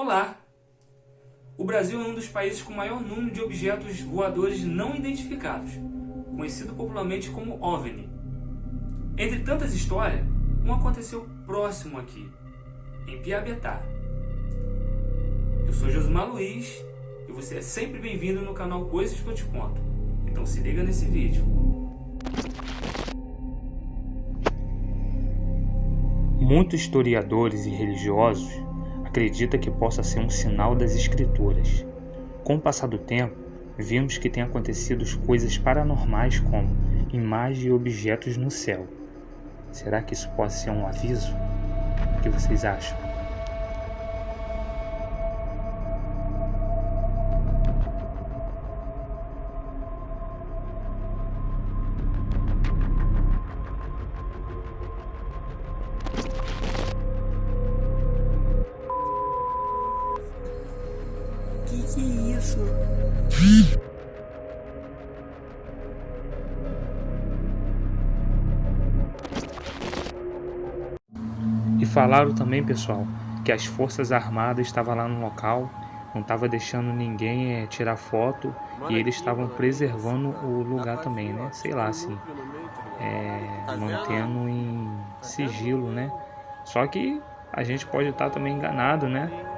Olá! O Brasil é um dos países com maior número de objetos voadores não identificados, conhecido popularmente como OVNI. Entre tantas histórias, um aconteceu próximo aqui, em Piabetá. Eu sou Josmar Luiz e você é sempre bem-vindo no canal Coisas que eu te conto. Então se liga nesse vídeo. Muitos historiadores e religiosos acredita que possa ser um sinal das escrituras. Com o passar do tempo, vimos que tem acontecido coisas paranormais como imagens e objetos no céu. Será que isso pode ser um aviso? O que vocês acham? Que isso? E falaram também, pessoal, que as forças armadas estavam lá no local, não estava deixando ninguém é, tirar foto e eles estavam preservando o lugar também, né? Sei lá, assim, é, mantendo em sigilo, né? Só que a gente pode estar também enganado, né?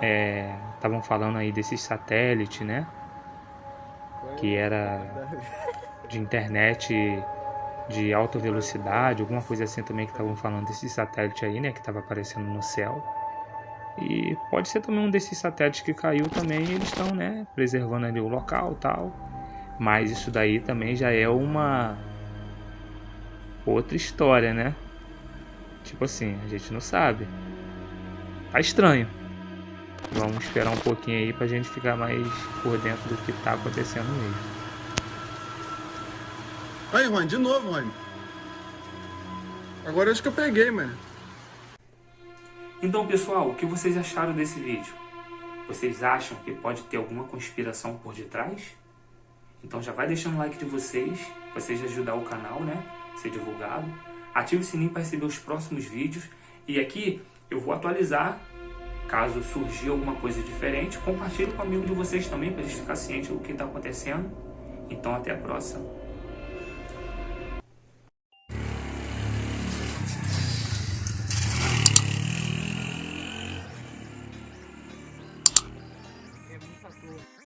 É, estavam falando aí desses satélites, né? Que era de internet de alta velocidade, alguma coisa assim também que estavam falando desses satélites aí, né? Que estava aparecendo no céu. E pode ser também um desses satélites que caiu também eles estão, né? Preservando ali o local tal. Mas isso daí também já é uma outra história, né? Tipo assim, a gente não sabe. Tá estranho. Vamos esperar um pouquinho aí pra gente ficar mais por dentro do que tá acontecendo mesmo. Aí, Rony, de novo, Rony. Agora acho que eu peguei, mano. Então, pessoal, o que vocês acharam desse vídeo? Vocês acham que pode ter alguma conspiração por detrás? Então já vai deixando o like de vocês, para vocês ajudar o canal, né? Ser divulgado. Ative o sininho para receber os próximos vídeos. E aqui eu vou atualizar Caso surgir alguma coisa diferente, compartilhe com o amigo de vocês também para eles ficarem cientes do que está acontecendo. Então até a próxima.